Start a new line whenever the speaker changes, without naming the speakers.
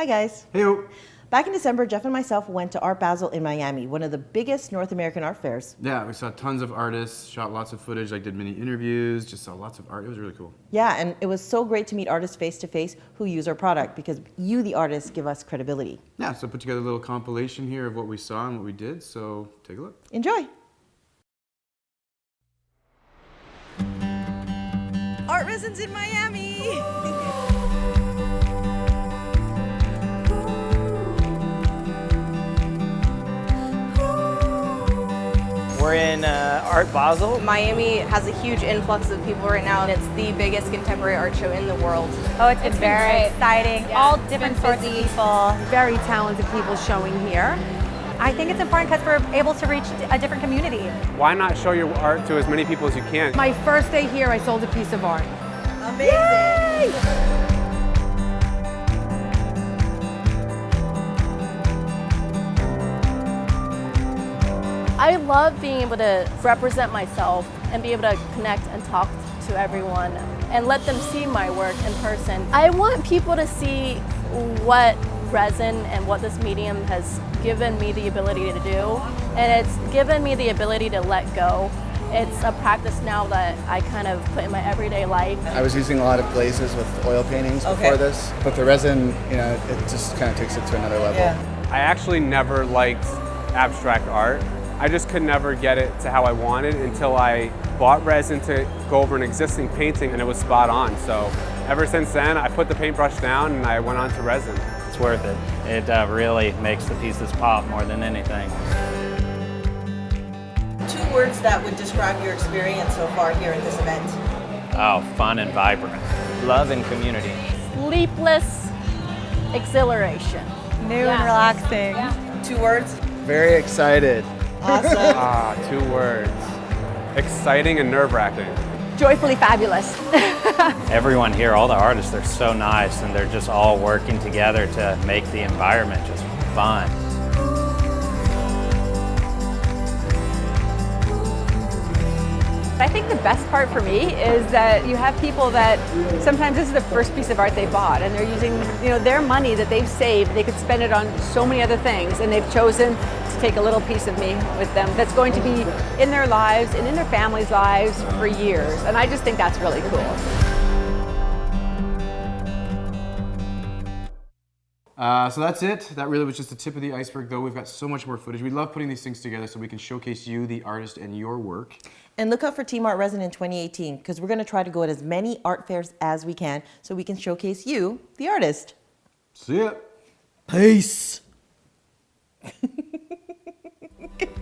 Hi guys.
Hey.
Back in December, Jeff and myself went to Art Basel in Miami, one of the biggest North American art fairs.
Yeah, we saw tons of artists, shot lots of footage, like did many interviews, just saw lots of art. It was really cool.
Yeah, and it was so great to meet artists face to face who use our product because you, the artists, give us credibility.
Yeah, so I put together a little compilation here of what we saw and what we did, so take a look.
Enjoy. Art Resins in Miami.
We're in uh, Art Basel.
Miami has a huge influx of people right now, and it's the biggest contemporary art show in the world.
Oh, it's, it's very great. exciting.
Yeah.
All different sorts of people.
Very talented people showing here.
I think it's important because we're able to reach a different community.
Why not show your art to as many people as you can?
My first day here, I sold a piece of art.
Amazing! Yay!
I love being able to represent myself and be able to connect and talk to everyone and let them see my work in person. I want people to see what resin and what this medium has given me the ability to do and it's given me the ability to let go. It's a practice now that I kind of put in my everyday life.
I was using a lot of glazes with oil paintings
okay.
before this, but the resin, you know, it just kind of takes it to another level.
Yeah.
I actually never liked abstract art. I just could never get it to how I wanted until I bought resin to go over an existing painting and it was spot on. So ever since then, I put the paintbrush down and I went on to resin.
It's worth it. It uh, really makes the pieces pop more than anything.
Two words that would describe your experience so far here at this event.
Oh, fun and vibrant. Love and community.
Sleepless exhilaration.
New yeah. and relaxing.
Yeah. Two words?
Very excited.
Awesome.
ah, two words. Exciting and nerve-wracking.
Joyfully fabulous.
Everyone here, all the artists, they're so nice and they're just all working together to make the environment just fun.
I think the best part for me is that you have people that sometimes this is the first piece of art they bought and they're using you know their money that they've saved they could spend it on so many other things and they've chosen to take a little piece of me with them that's going to be in their lives and in their families' lives for years and I just think that's really cool.
Uh, so that's it. That really was just the tip of the iceberg though. We've got so much more footage. We love putting these things together so we can showcase you, the artist, and your work.
And look out for Team Art Resin in 2018 because we're going to try to go at as many art fairs as we can so we can showcase you, the artist.
See ya.
Peace.